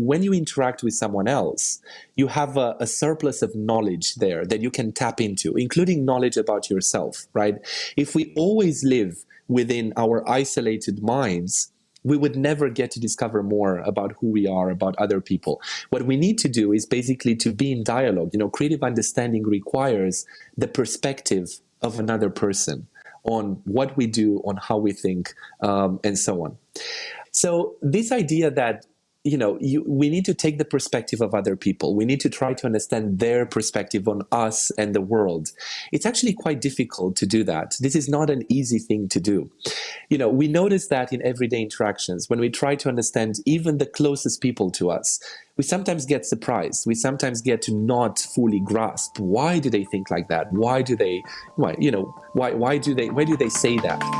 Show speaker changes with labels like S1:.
S1: when you interact with someone else, you have a, a, surplus of knowledge there that you can tap into, including knowledge about yourself, right? If we always live within our isolated minds, we would never get to discover more about who we are, about other people. What we need to do is basically to be in dialogue. You know, creative understanding requires the perspective of another person on what we do, on how we think, um, and so on. So this idea that you know, you, we need to take the perspective of other people. We need to try to understand their perspective on us and the world. It's actually quite difficult to do that. This is not an easy thing to do. You know, we notice that in everyday interactions, when we try to understand even the closest people to us, we sometimes get surprised. We sometimes get to not fully grasp why do they think like that? Why do they, why, you know, why, why do they, why do they say that?